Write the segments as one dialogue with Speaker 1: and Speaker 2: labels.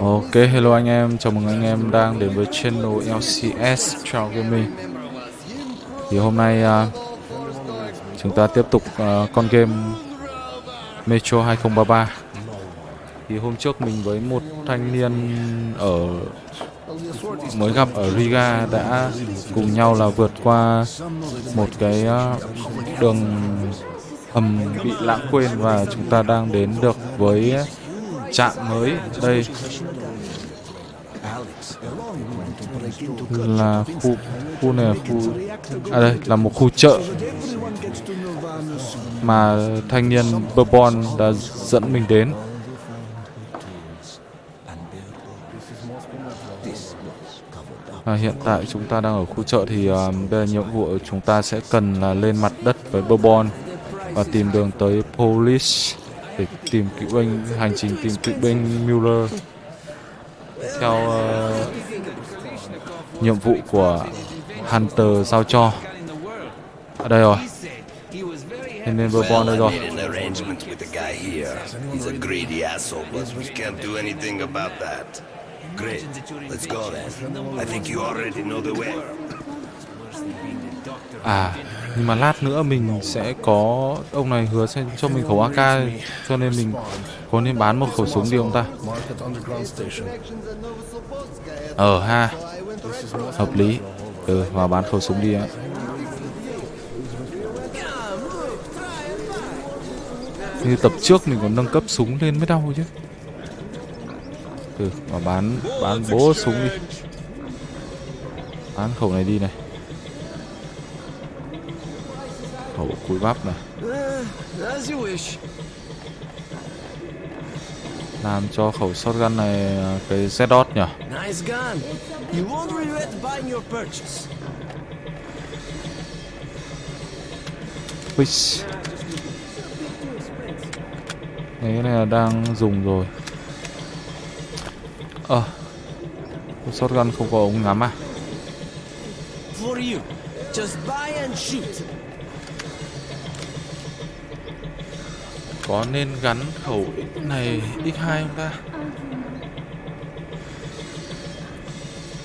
Speaker 1: Ok, hello anh em, chào mừng anh em đang đến với channel LCS Chào Gaming Thì hôm nay uh, chúng ta tiếp tục uh, con game Metro 2033 Thì hôm trước mình với một thanh niên ở mới gặp ở Riga đã cùng nhau là vượt qua một cái uh, đường hầm bị lãng quên và chúng ta đang đến được với trạm mới đây là khu khu này là khu à đây là một khu chợ mà thanh niên Bourbon đã dẫn mình đến. À, hiện tại chúng ta đang ở khu chợ thì uh, bây giờ nhiệm vụ chúng ta sẽ cần là lên mặt đất với Bourbon và tìm đường tới Police để tìm cựu binh hành trình tìm cựu binh Mueller theo uh, nhiệm vụ của Hunter giao cho ở đây rồi nên nên Bourbon đây rồi
Speaker 2: Great. Let's go then. I think you already know the way.
Speaker 1: À, nhưng mà lát nữa mình sẽ có ông này hứa sẽ cho mình khẩu AK cho nên mình có nên bán một khẩu súng đi ông ta. Ờ ha. Hợp lý. Ừ, vào bán khẩu súng đi ạ. Như tập trước mình còn nâng cấp súng lên mới đau chứ. Ừ, mà bán bán bố súng đi. Bán khẩu này đi này. Khẩu cùi bắp này làm cho khẩu shotgun này cái Z nhỉ Wish. cái này là đang dùng rồi Ờ à, Shotgun không có ống ngắm à For you. Just buy and shoot. Có nên gắn khẩu này X2 không ta?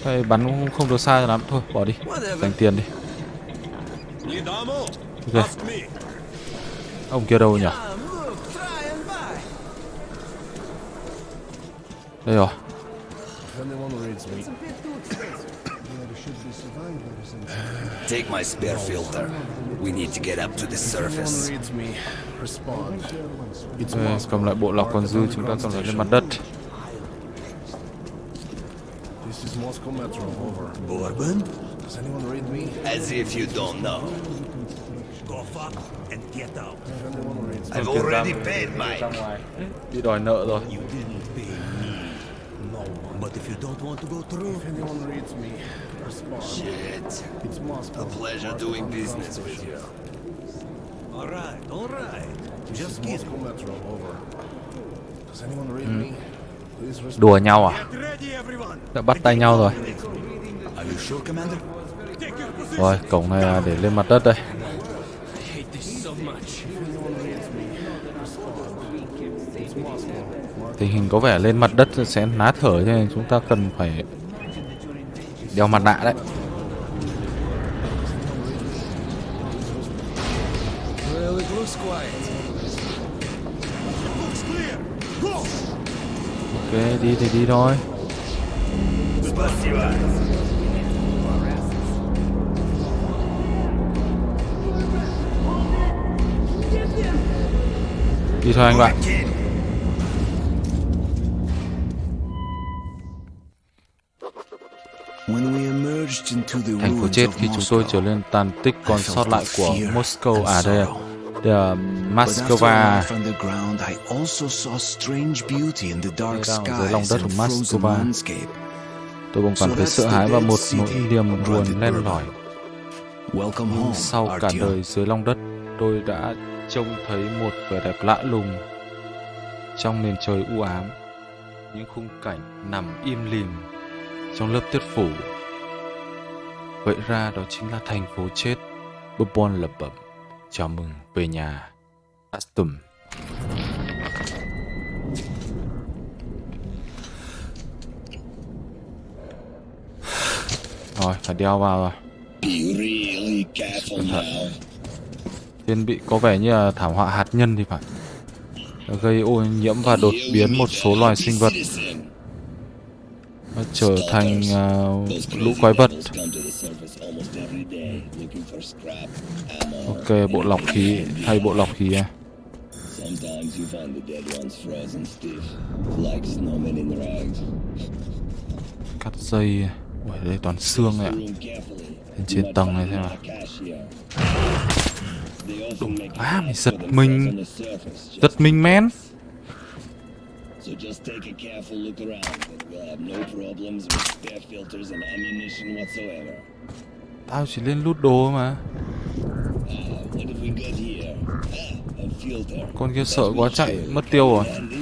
Speaker 1: Đây bắn cũng không được xa lắm. Thôi, bỏ đi. Dành tiền đi. Ok. Ông kia đâu nhỉ? Đây rồi.
Speaker 2: Take my spare filter. We need to get up to the surface.
Speaker 1: Đây, cầm lại bộ lọc còn dư chúng ta cầm lại lên mặt đất.
Speaker 2: Bourbon? As if you don't know.
Speaker 3: Go fuck and get out.
Speaker 2: I've already paid Mike.
Speaker 1: Đi đòi nợ rồi.
Speaker 3: If you don't want to go through, if anyone reads me,
Speaker 2: Shit. A pleasure doing business with you.
Speaker 3: All right, all right. Just kiss me.
Speaker 1: Đùa nhau à?
Speaker 3: Get ready, everyone.
Speaker 1: Đã bắt tay nhau rồi.
Speaker 2: Are you sure, Commander?
Speaker 3: Take your position.
Speaker 1: Rồi, cổng này là để lên mặt đất đây. Tình hình có vẻ lên mặt đất sẽ ná thở cho nên chúng ta cần phải đeo mặt nạ đấy. Ok, đi thì đi thôi. Đi thôi anh bạn. Thành phố chết khi chúng tôi
Speaker 4: Moscow,
Speaker 1: trở lên tàn tích còn sót lại của Moscow. À đây, Moscow.
Speaker 4: the dark
Speaker 1: Đây đang dưới lòng đất của Moscow. Tôi bỗng cảm thấy sợ
Speaker 4: the
Speaker 1: hãi và một nỗi niềm buồn len lỏi.
Speaker 4: Welcome
Speaker 1: Nhưng
Speaker 4: home,
Speaker 1: sau cả đời dưới lòng đất, tôi đã trông thấy một vẻ đẹp lạ lùng trong nền trời u ám. Những khung cảnh nằm im lìm trong lớp tuyết phủ. Vậy ra đó chính là thành phố chết. Bourbon lập bẩm. Chào mừng về nhà. Astum. Rồi, phải đeo vào rồi.
Speaker 2: Cẩn thận.
Speaker 1: Thiên bị có vẻ như là thảm họa hạt nhân thì phải. Gây ô nhiễm và đột biến một số loài sinh vật nó trở thành uh, lũ quái vật. Ok, bộ lọc khí, thay bộ lọc khí à.
Speaker 2: Sometimes you find the dead ones frozen stiff, like snowmen in rags.
Speaker 1: Cắt dây. À. Ui, đây toàn xương này ạ. Lên trên tầng này xem nào.
Speaker 2: Cashier. á,
Speaker 1: à,
Speaker 2: mình
Speaker 1: giật mình. Giật mình men.
Speaker 2: So just take a careful look around, and we'll have no problems with spare filters and ammunition whatsoever.
Speaker 1: Tao chỉ lên lút đồ mà.
Speaker 2: What have we got here? Ah, a filter.
Speaker 1: Con kia sợ quá chạy mất tiêu rồi.
Speaker 2: Handy.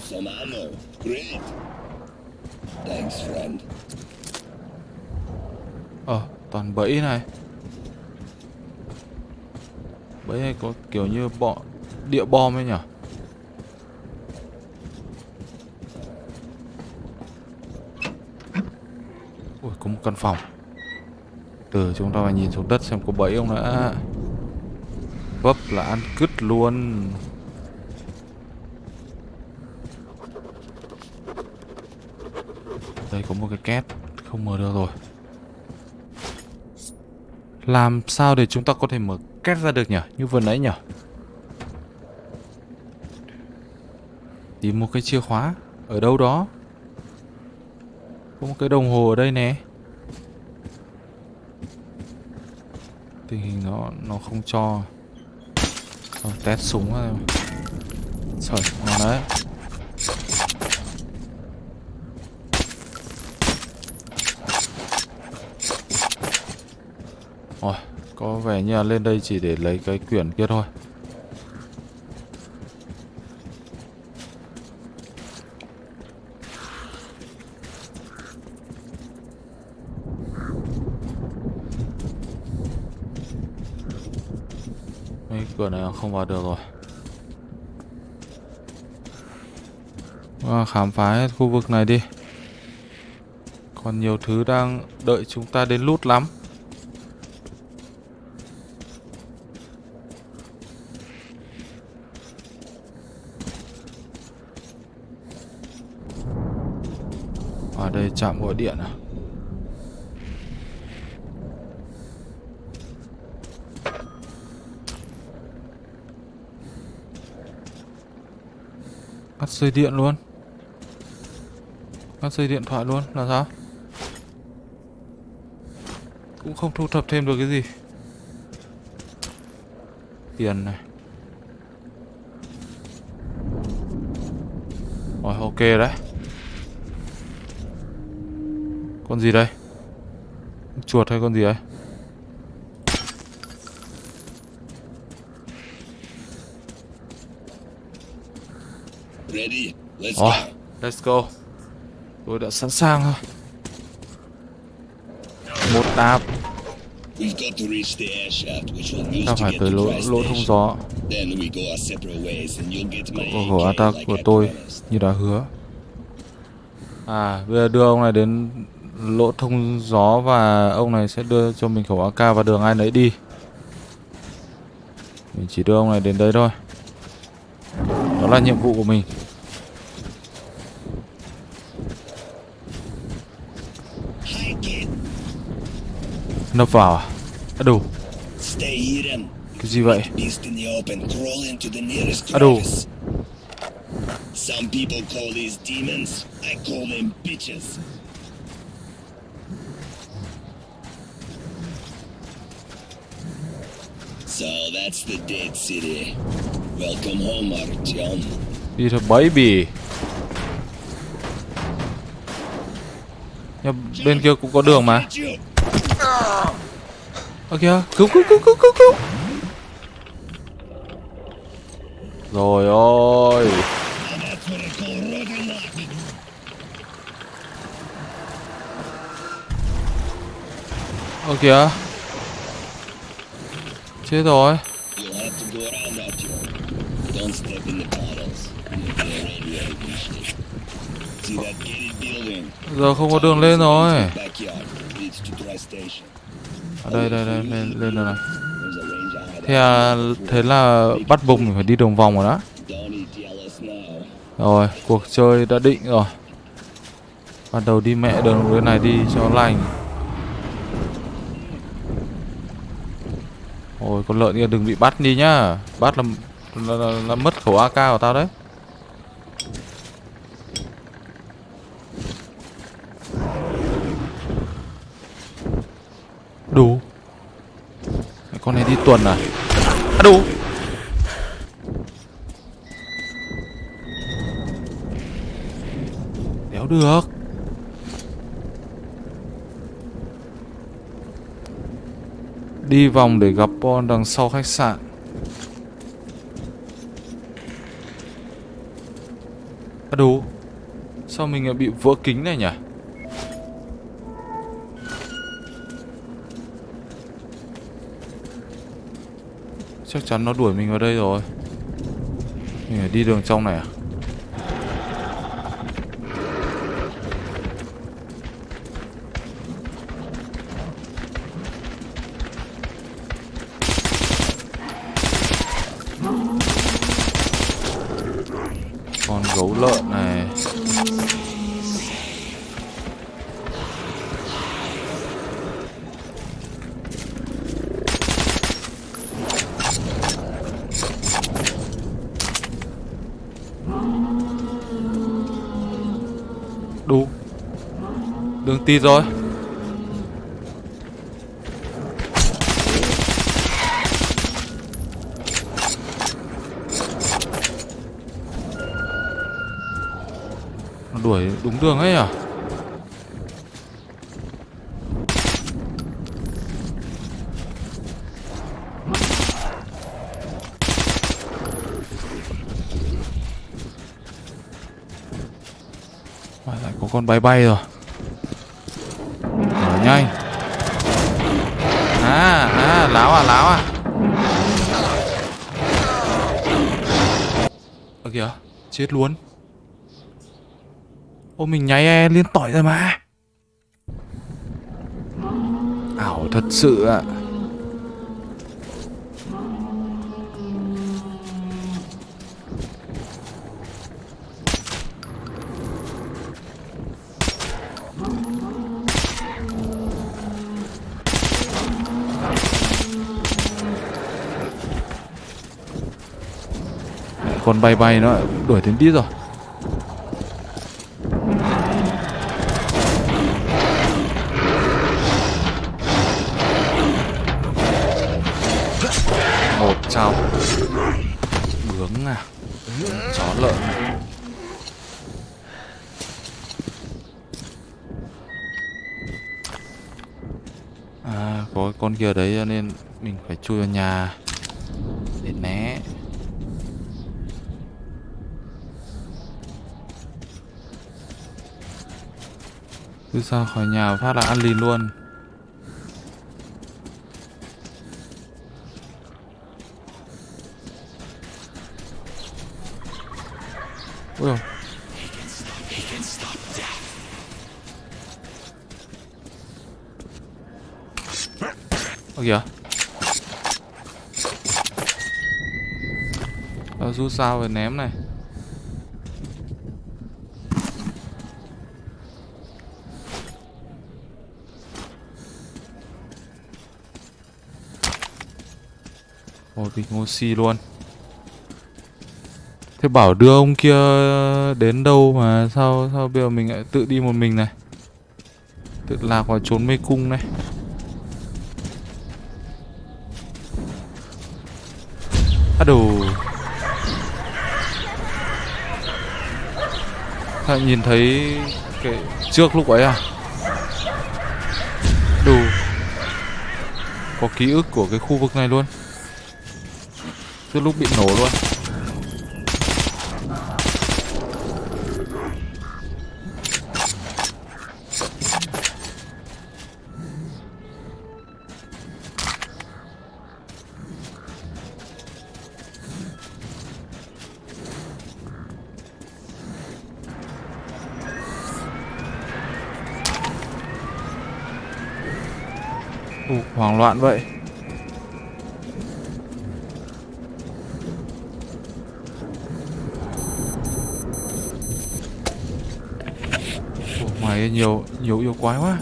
Speaker 2: Some ammo. Great. Thanks, friend.
Speaker 1: Ờ, toàn bẫy này. Bẫy này có kiểu như bọ địa bom ấy nhỉ? Ui, có một căn phòng. Từ chúng ta phải nhìn xuống đất xem có bẫy không nữa. Vấp là ăn cứt luôn. Đây có một cái két, không mở được rồi. Làm sao để chúng ta có thể mở két ra được nhỉ? Như vừa nãy nhỉ? Tìm một cái chìa khóa ở đâu đó. Có một cái đồng hồ ở đây nè. Tình hình nó nó không cho. Rồi, test súng rồi Trời, ngon đấy. Rồi, có vẻ như là lên đây chỉ để lấy cái quyển kia thôi. Mấy cửa này không vào được rồi. À, khám phá hết khu vực này đi. Còn nhiều thứ đang đợi chúng ta đến lút lắm. Ở đây chạm gọi điện à? Cắt dây điện luôn. Cắt dây điện thoại luôn, là sao? Cũng không thu thập thêm được cái gì. Tiền này. Rồi ok đấy. Con gì đây? Chuột hay con gì đấy
Speaker 2: Ready? Let's
Speaker 1: rồi, let's go. Tôi đã sẵn sàng rồi. Một đạp, ta phải tới lỗ, lỗ thông gió.
Speaker 2: Cậu hổ
Speaker 1: Của attack của tôi như đã hứa. À, bây giờ đưa ông này đến lỗ thông gió và ông này sẽ đưa cho mình khẩu AK và đường ai nấy đi. Mình chỉ đưa ông này đến đây thôi. Đó là nhiệm vụ của mình. Nấp vào à? À đủ, cái gì vậy? Ado.
Speaker 2: crevice. Some people call these demons. I call them bitches. So that's the dead city. Welcome home, Artyom.
Speaker 1: Đi thôi baby. Nhưng bên kia cũng có đường mà.
Speaker 2: You.
Speaker 1: Ở kìa, cứu cứu cứu cứu cứu cứu. Rồi ôi.
Speaker 2: Luck.
Speaker 1: Ở kìa. Chết rồi. Giờ không có đường lên rồi. Đây đây đây lên lên rồi này. Thế à, thế là bắt buộc mình phải đi đường vòng rồi đó. Rồi cuộc chơi đã định rồi. Bắt đầu đi mẹ đường bên này đi cho lành. Ôi con lợn kia đừng bị bắt đi nhá. Bắt là là, là, là mất khẩu AK của tao đấy đủ Cái con này đi tuần à? À đủ. Đéo được. Đi vòng để gặp bon đằng sau khách sạn. À đủ. Sao mình lại bị vỡ kính này nhỉ? Chắc chắn nó đuổi mình vào đây rồi. Mình phải đi đường trong này à? Đường rồi Nó đuổi đúng đường ấy à? Mà lại có con bay bay rồi Ở nhanh À à láo à láo à. Ơ kìa, Chết luôn. Ô, mình nháy e liên tỏi rồi mà. Ảo thật sự ạ. Con bay bay nó đuổi đến đít rồi. Một chào bướng à chó lợn. À có con kia đấy cho nên mình phải chui vào nhà để né cứ ra khỏi nhà phát là ăn lìn luôn. Ui dồi. Ơ kìa. Rút sao về ném này. Bình oxy luôn. Thế bảo đưa ông kia đến đâu mà sao sao bây giờ mình lại tự đi một mình này? Tự lạc vào trốn mê cung này. Á đồ. Sao nhìn thấy cái trước lúc ấy à? Đủ Có ký ức của cái khu vực này luôn cứ lúc bị nổ luôn. Ủa, hoảng loạn vậy. Nhiều nhiều yêu quái quá.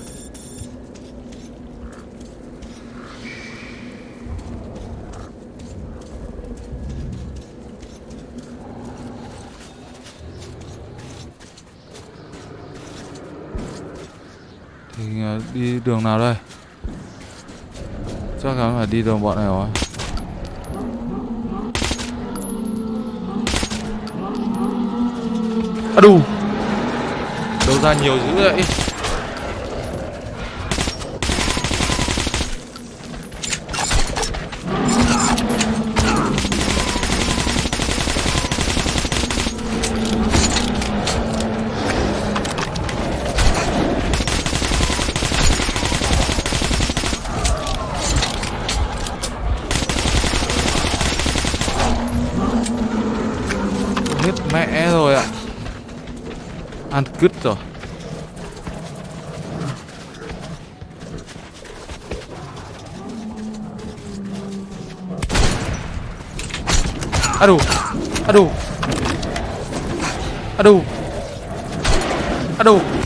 Speaker 1: Thì à, đi đường nào đây? Chắc chắn phải đi đường bọn này rồi. À đủ. Ra nhiều dữ vậy? Hết mẹ rồi ạ. Ăn cứt rồi. Aduh. Aduh. Aduh. Aduh.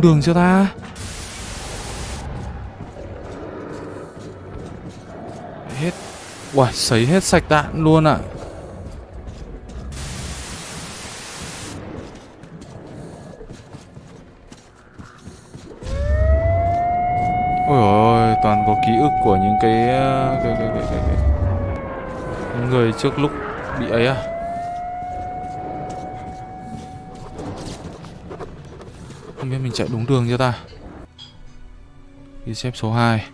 Speaker 1: Xuống đường chưa ta? Hết. Uầy, sấy hết sạch đạn luôn ạ. Ôi ôi, toàn có ký ức của những ờ, cái cái cái cái, cái, cái. những người trước lúc bị ấy à. Không biết mình chạy đúng đường chưa ta. Ghi xếp số 2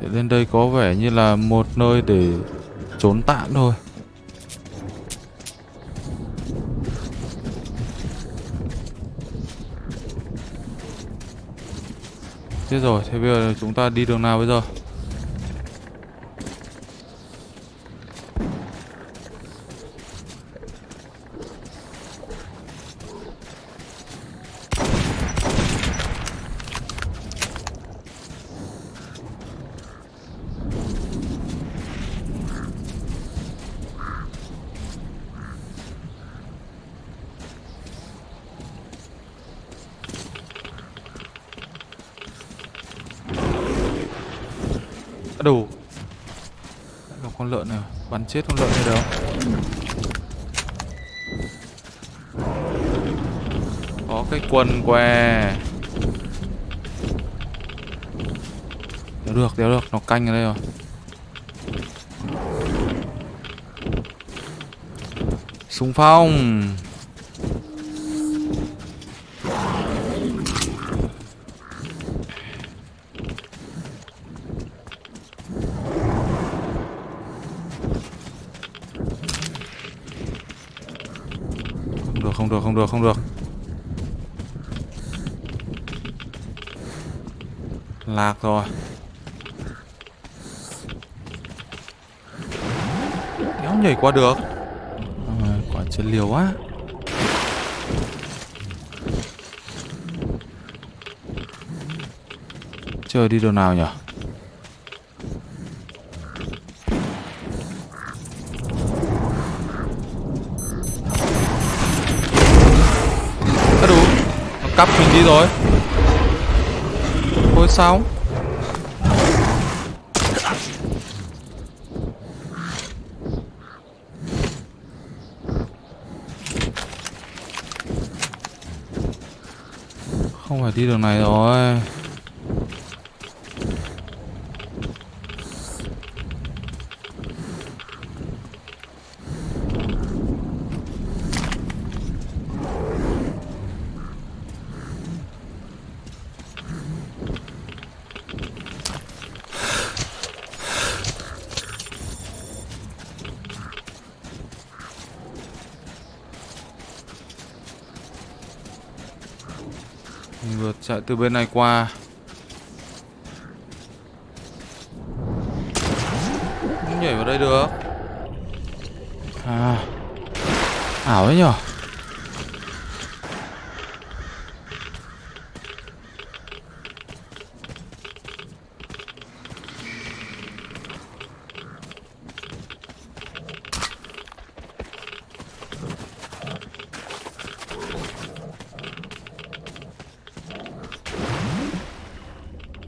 Speaker 1: Để lên đây có vẻ như là một nơi để trốn tạm thôi. Chết rồi, thế bây giờ chúng ta đi đường nào bây giờ? À, đủ Lại gặp con lợn này Bắn chết con lợn này đâu. Có cái quần què Đéo được, đéo được Nó canh ở đây rồi. Súng phong Không được, không được, Lạc rồi. Kéo nhảy qua được. À, Quả chân liều quá. Chơi đi đâu nào nhỉ cắp mình đi rồi. Thôi sao? Không phải đi đường này rồi. Lại từ bên này qua. Không nhảy vào đây được. À. Ảo đấy nhở?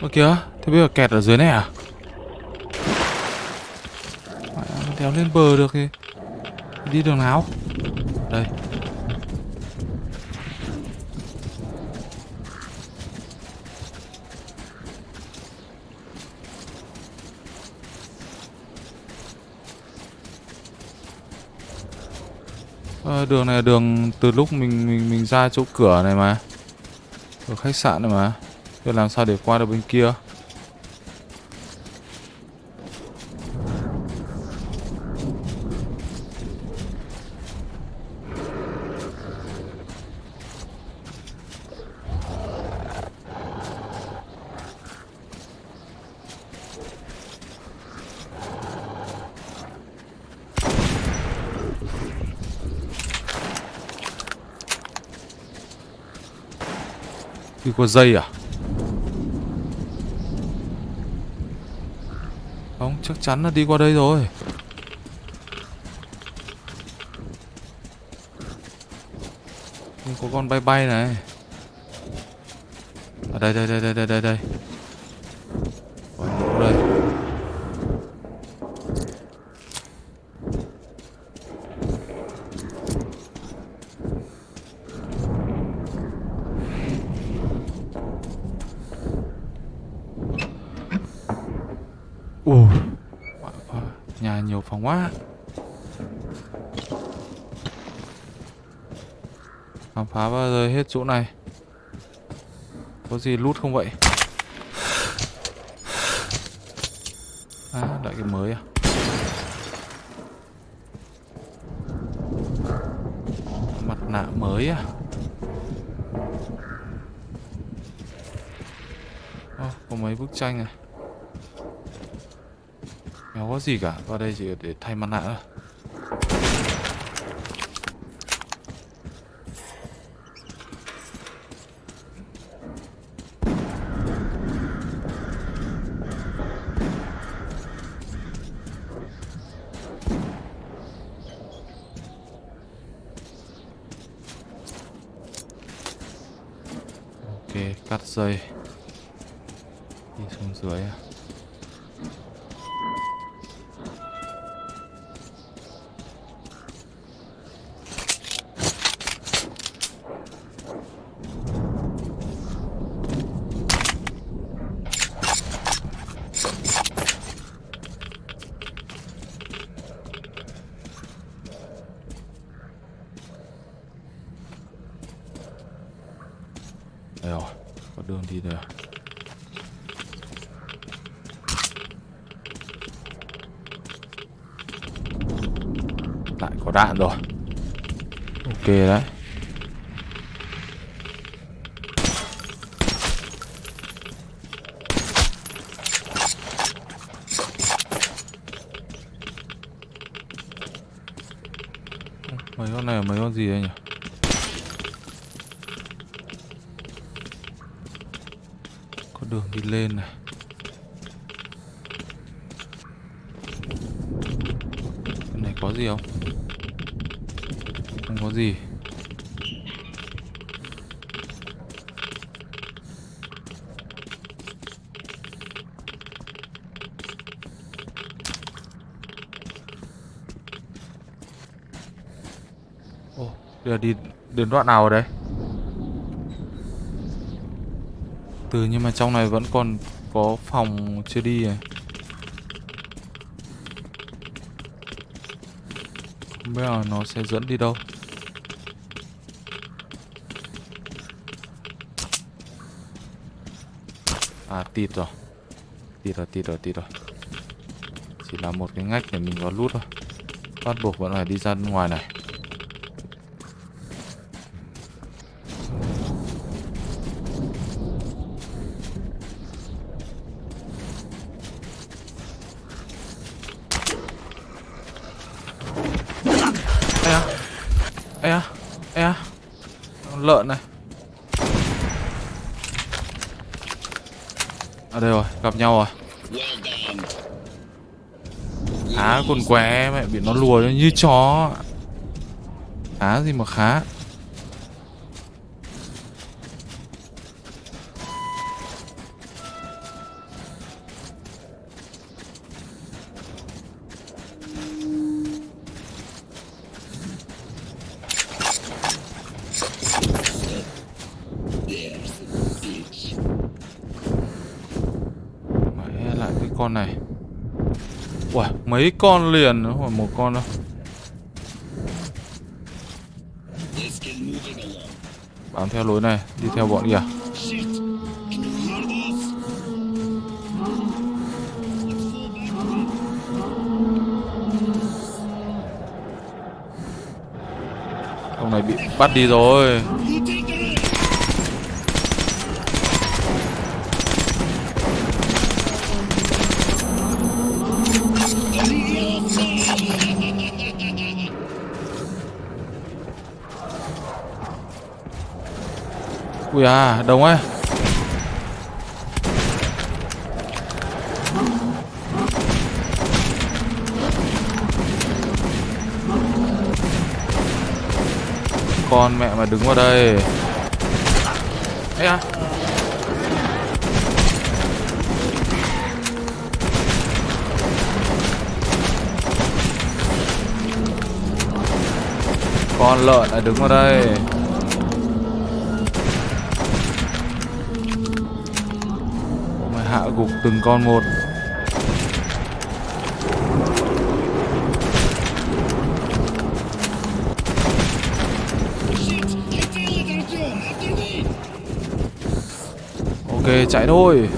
Speaker 1: Ơ kìa, thế bây giờ kẹt ở dưới này à? kéo đéo lên bờ được thì Đi đường nào? Đây à, đường này là đường từ lúc mình mình mình ra chỗ cửa này mà Ở khách sạn này mà Thế làm sao để qua được bên kia? Đi qua dây à Không, chắc chắn là đi qua đây rồi. Nhưng có con bay bay này. Ở đây, đây, đây, đây, đây, đây, đây còn đây? Ồ nhiều phòng quá. Khám phá bao giờ hết chỗ này. Có gì lút không vậy? À lại cái mới à? Mặt nạ mới à? Oh, Có mấy bức tranh này có gì cả, vào đây chỉ để thay mặt nạ thôi Ok, cắt dây Đi xuống dưới à đây rồi, có đường đi rồi Lại có đạn rồi. Ok đấy. Mấy con này là mấy con gì đây nhỉ? Đường đi lên này Cái này có gì không? Không có gì Ồ, bây giờ đi đến đoạn nào ở đây? Từ, nhưng mà trong này vẫn còn có phòng chưa đi à? Không biết là nó sẽ dẫn đi đâu. À tịt rồi. Tịt rồi tịt rồi tịt rồi. Chỉ là một cái ngách để mình có lút thôi. Bắt buộc vẫn phải đi ra ngoài này à ê à ê à Con lợn này ở đây rồi gặp nhau rồi Khá con què mẹ, bị nó lùa như chó Khá gì mà khá
Speaker 2: There's the bitch.
Speaker 1: Mẹ lại cái con này Ui, mấy con liền Không phải một con đâu. Bám theo lối này, Đi theo bọn kìa. Ông này bị bắt đi rồi. Ui à, đông ấy. Con mẹ mà đứng vào đây. Ê à. Con lợn lại đứng vào đây. Gục từng con một. Ok, chạy thôi.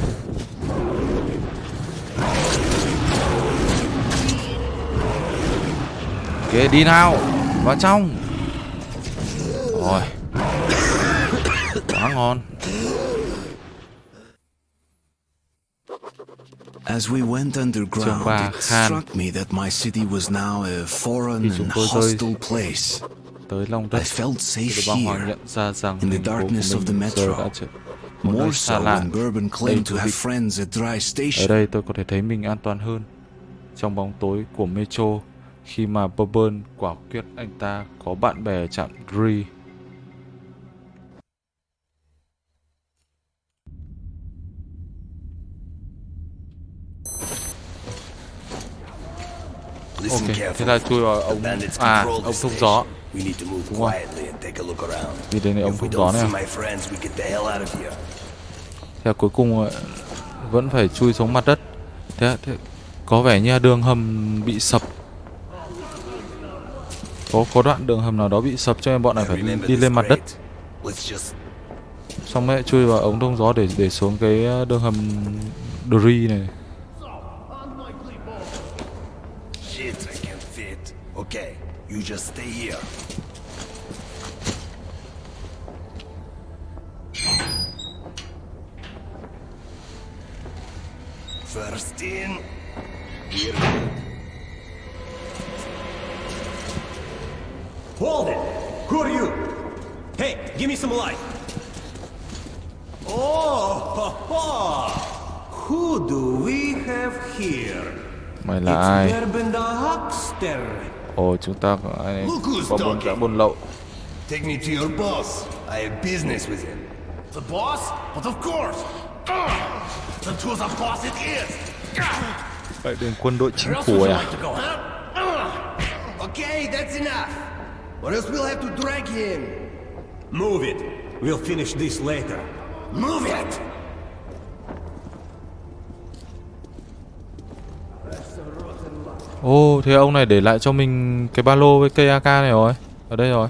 Speaker 1: Ok, đi nào, Vào trong. Rồi. Quá ngon
Speaker 4: As we went underground,
Speaker 1: ba
Speaker 4: it
Speaker 1: Khan.
Speaker 4: struck me that my city was now a foreign
Speaker 1: Khi chúng tôi rơi. Tới lòng đất Thì băng hoàng
Speaker 4: here,
Speaker 1: nhận ra rằng
Speaker 4: in the
Speaker 1: thành phố của
Speaker 4: darkness of the
Speaker 1: mình giờ
Speaker 4: metro.
Speaker 1: đã trở một nơi
Speaker 4: more
Speaker 1: xa
Speaker 4: so
Speaker 1: lạ
Speaker 4: friends at Dry
Speaker 1: Ở đây tôi có thể thấy mình an toàn hơn trong bóng tối của Metro khi mà Bourbon quả quyết anh ta có bạn bè ở trạm Dre. Ok, thế là chui vào ống à ống thông gió. Đúng rồi. Đi đến ống thông gió này. Thế là cuối cùng ờ, vẫn phải chui xuống mặt đất. Thế, thế có vẻ như đường hầm bị sập. Có có đoạn đường hầm nào đó bị sập cho nên bọn này phải đi
Speaker 3: this
Speaker 1: lên mặt đất. Xong mới chui vào ống thông gió để để xuống cái ờ, đường hầm Dre này.
Speaker 3: You just stay here. First in. We're.
Speaker 5: Hold it! Who are you? Hey, give me some light. Oh, ha, ha. who do we have here?
Speaker 1: My là ai?
Speaker 5: It's Bourbon the Huckster.
Speaker 1: Ồ chúng ta có ai
Speaker 3: Look who's
Speaker 1: có buôn
Speaker 3: talking.
Speaker 1: đã lậu.
Speaker 3: Take me to your boss. I have business with him.
Speaker 6: The boss? But of course! Ah! Then to the boss it is!
Speaker 1: Vậy đến quân đội chính phủ à?
Speaker 6: like to go, huh?
Speaker 3: Okay, that's enough. Or else we'll have to drag him.
Speaker 5: Move it. We'll finish this later.
Speaker 3: Move it!
Speaker 1: Ồ thế ông này để lại cho mình cái ba lô với cây AK này rồi. Ở đây rồi.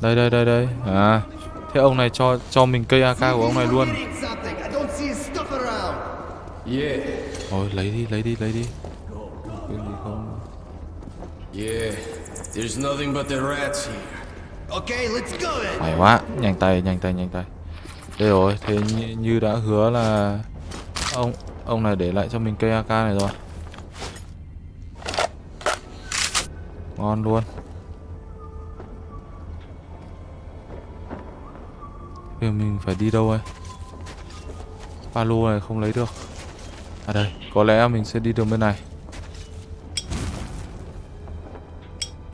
Speaker 1: Đây đây đây đây. À. Thế ông này cho cho mình cây AK của ông này luôn. Thôi lấy đi lấy đi lấy đi. Quên gì không?
Speaker 6: Yeah, there's nothing but the rats here.
Speaker 3: Okay, let's go.
Speaker 1: Phải quá, nhanh tay nhanh tay nhanh tay. Đây rồi, thế như, như đã hứa là ông ông này để lại cho mình cây AK này rồi. Ngon luôn. Bây giờ mình phải đi đâu đây? Ba lô này không lấy được. À đây Có lẽ mình sẽ đi đường bên này.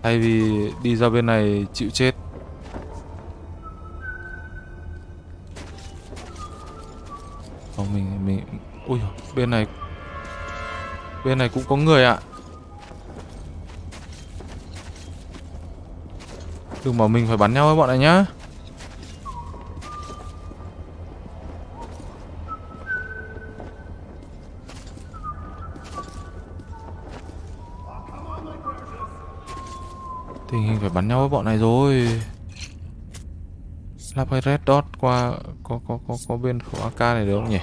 Speaker 1: Thay vì đi ra bên này chịu chết. Không mình mình Ui dồi, bên này Bên này cũng có người ạ. Đừng bảo mình phải bắn nhau với bọn này nhá. Tình hình phải bắn nhau với bọn này rồi. Lắp hay red dot qua Có có có có bên khẩu AK này được không nhỉ?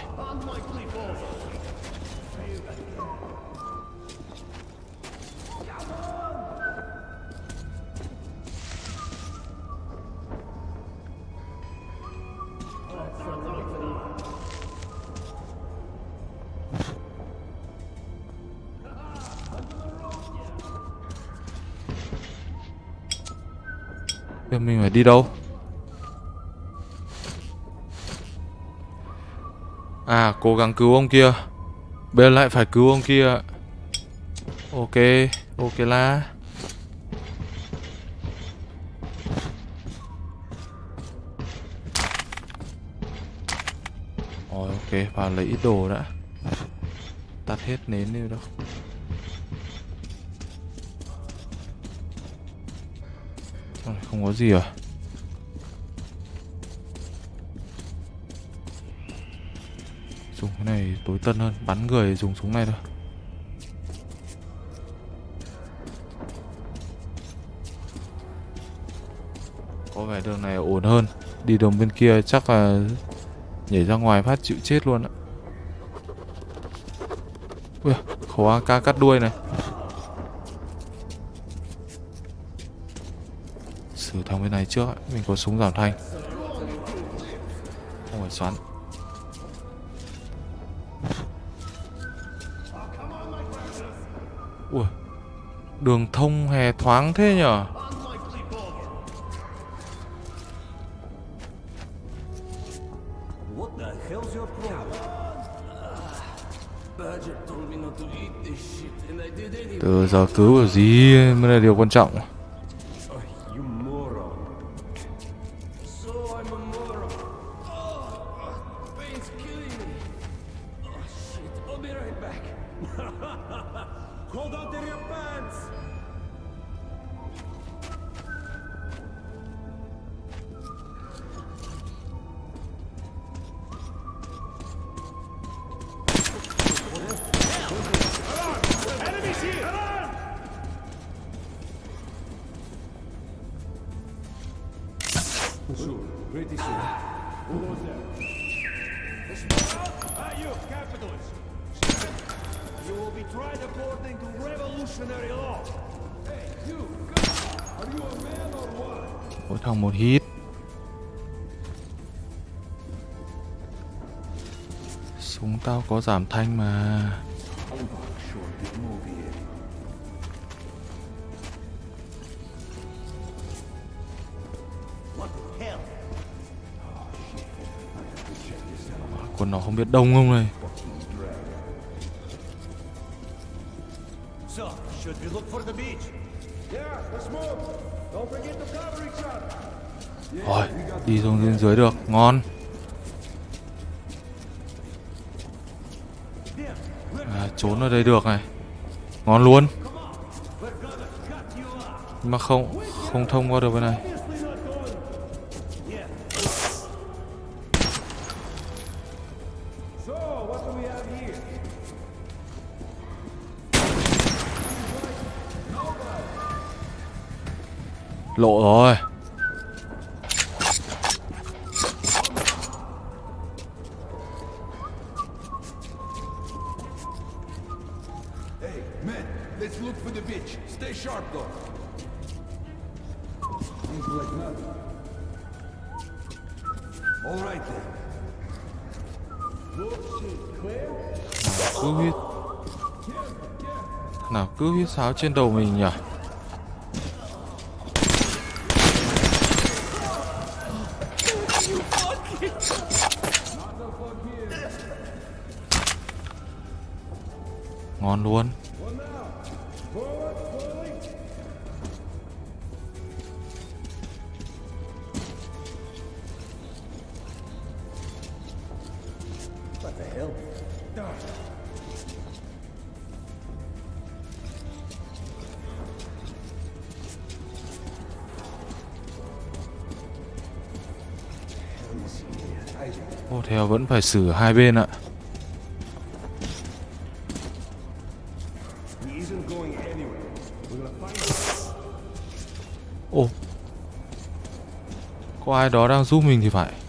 Speaker 1: Đi đâu? À cố gắng cứu ông kia. Bây giờ lại phải cứu ông kia. Ok Ok là Rồi, ok, vào lấy ít đồ đã. Tắt hết nến đi đâu. Không có gì à? Tối tân hơn Bắn người dùng súng này thôi. Có vẻ đường này ổn hơn. Đi đường bên kia chắc là Nhảy ra ngoài phát chịu chết luôn ạ Ui, khẩu AK cắt đuôi này. Xử thằng bên này trước. Mình có súng giảm thanh. Không phải xoắn. Đường thông hè thoáng thế nhở? Từ giờ cứu kiểu gì mới là điều quan trọng? Súng tao có giảm thanh mà. Quân nó không biết đông không này.
Speaker 5: So, should we look for the beach?
Speaker 1: Rồi đi xuống bên dưới được Ngon Trốn ở đây được này. Ngon luôn. Nhưng mà không Không thông qua được bên này. Lộ rồi. áo trên đầu mình nhỉ? Ngon luôn. Phải xử hai bên ạ. Ồ Có ai đó đang giúp mình thì phải.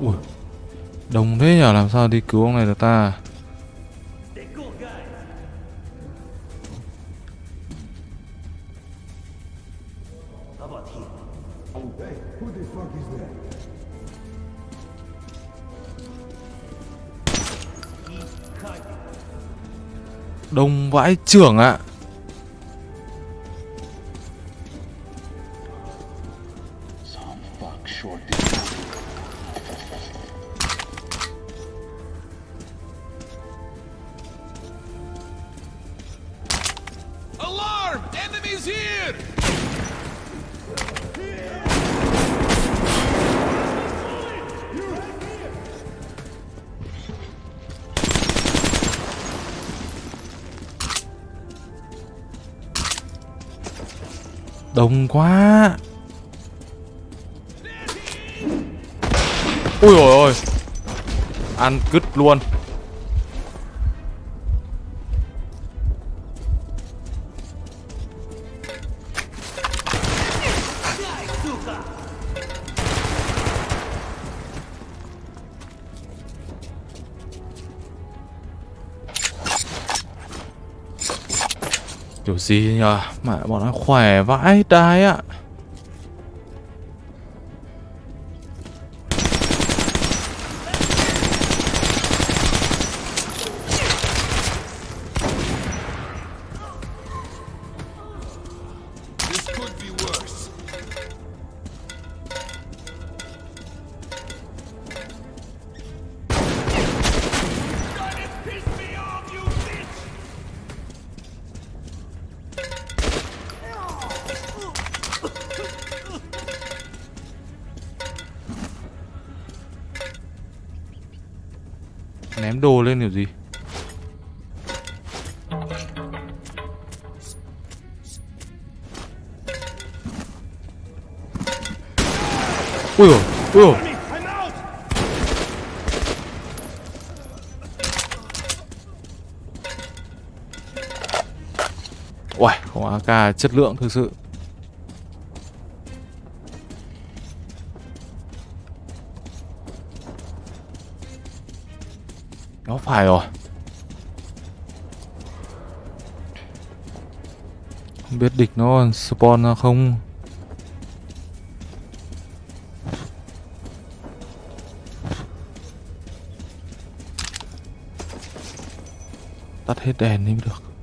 Speaker 1: Ui, Đồng thế nhở, làm sao đi cứu ông này được ta Đông vãi trưởng ạ à. Cứt luôn Kiểu gì nhờ Mẹ bọn nó khỏe vãi đai ạ à. Đồ lên kiểu gì Ui dồi, ui dồi
Speaker 6: I'm out!
Speaker 1: Uầy, không AK chất lượng thực sự địch nó spawn ra không? Tắt hết đèn đi mới được.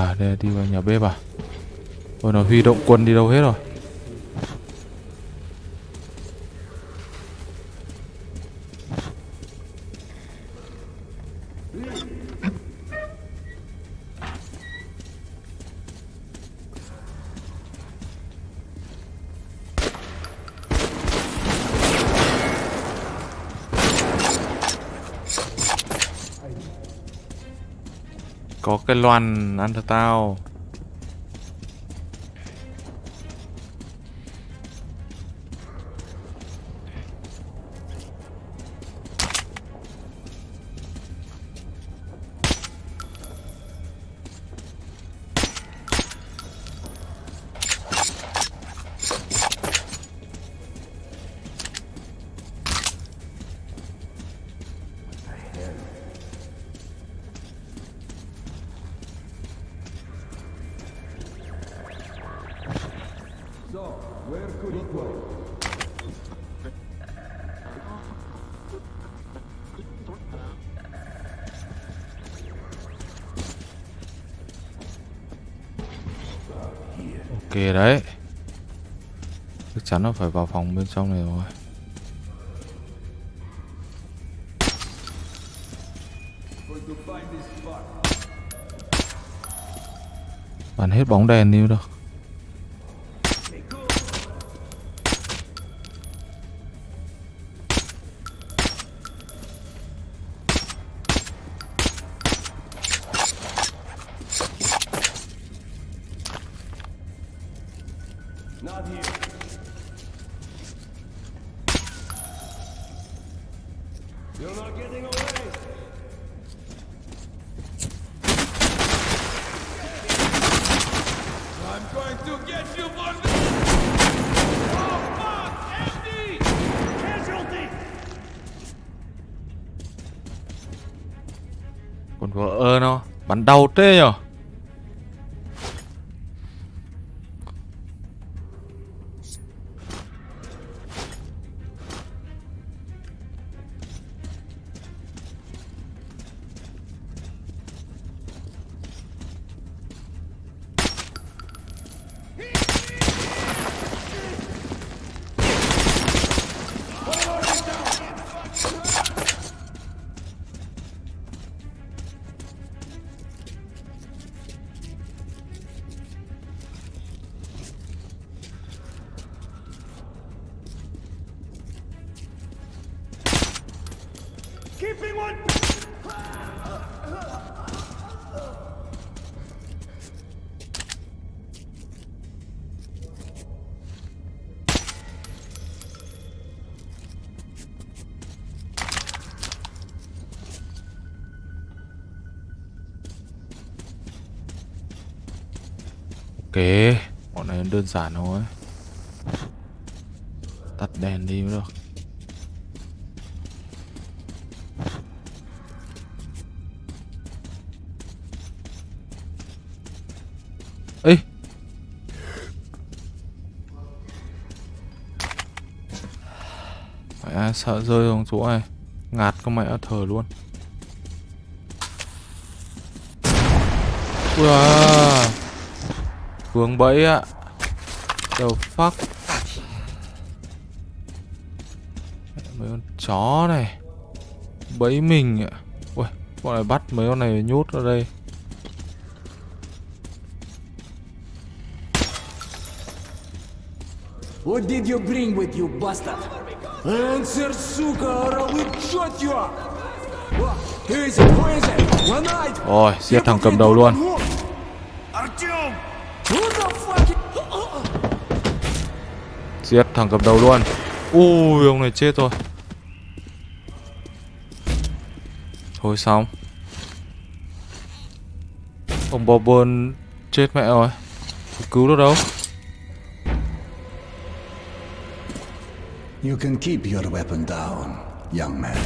Speaker 1: À đây là đi vào nhà bếp à? Ôi, nó huy động quân đi đâu hết rồi? Cái loàn ăn cho tao Ok đấy. Chắc chắn nó phải vào phòng bên trong này rồi. Bắn hết bóng đèn đi được Bắn đau tê nhở Ok Bọn này đơn giản thôi. Tắt đèn đi mới được. Ê. Mẹ sợ rơi xuống chỗ này? Ngạt con mẹ thở luôn. Ui à Vướng bẫy ạ The fuck Mấy con chó này Bẫy mình ạ Ui, bọn này bắt mấy con này nhốt ở đây
Speaker 5: What did you bring with you, bastard? Answer, suka, or I will shot you up!
Speaker 1: Rồi, giết thằng cầm đầu luôn.
Speaker 5: Artyom!
Speaker 1: Giết thằng cầm đầu luôn. Ui ông này chết rồi. Thôi xong. Ông Bobbin chết mẹ rồi. Cứu được đâu.
Speaker 4: You can keep your weapon down, young man.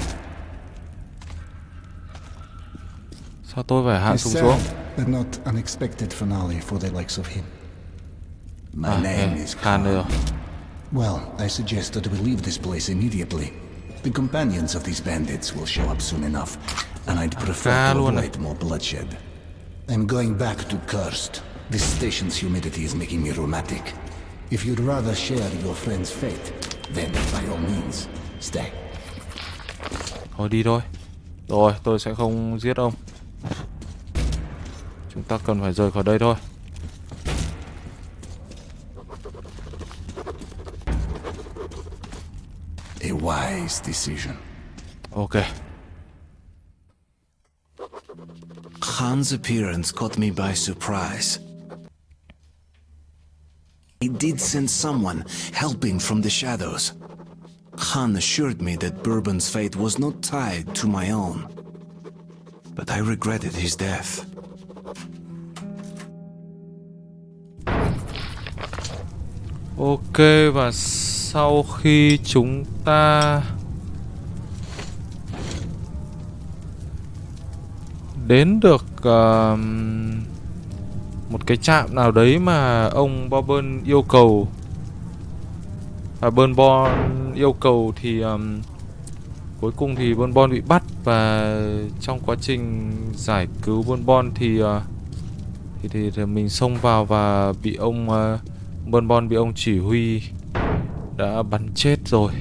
Speaker 1: Sao tôi phải hạ súng xuống?
Speaker 4: but not unexpected finale for the likes of him. My
Speaker 1: À,
Speaker 4: name
Speaker 1: ê,
Speaker 4: is
Speaker 1: khan
Speaker 4: Well, I suggest that we leave this place immediately. The companions of these bandits will show up soon enough, and I'd prefer to avoid more bloodshed. I'm going back to Cursed. This station's humidity is making me rheumatic. If you'd rather share your friend's fate, then by all means, stay.
Speaker 1: Thôi đi thôi Rồi tôi sẽ không giết ông Chúng ta cần phải rời khỏi đây thôi
Speaker 4: A wise decision.
Speaker 1: Ok
Speaker 4: Han's appearance caught me by surprise. He did send someone helping from the shadows. Han assured me that Bourbon's fate was not tied to my own. But I regretted his death.
Speaker 1: Ok và sau khi chúng ta đến được uh, một cái trạm nào đấy mà ông Bourbon yêu cầu. Và Bourbon yêu cầu thì um, cuối cùng thì Bonbon bị bắt và trong quá trình giải cứu Bonbon thì uh, thì, thì thì mình xông vào và bị ông ờ, uh, Bourbon bị ông chỉ huy đã bắn chết rồi.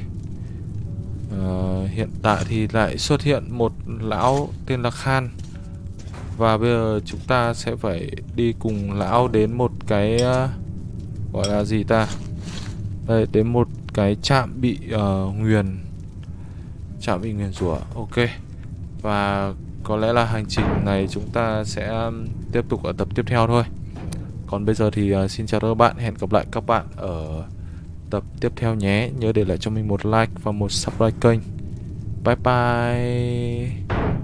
Speaker 1: à, hiện tại thì lại xuất hiện một lão tên là Khan và bây giờ chúng ta sẽ phải đi cùng lão đến một cái uh, gọi là gì ta? Đây đến một cái trạm bị uh, nguyền trạm bị nguyền rủa. Ok. Và có lẽ là hành trình này chúng ta sẽ tiếp tục ở tập tiếp theo thôi. Còn bây giờ thì uh, xin chào các bạn, hẹn gặp lại các bạn ở tập tiếp theo nhé. Nhớ để lại cho mình một like và một subscribe kênh. Bye bye.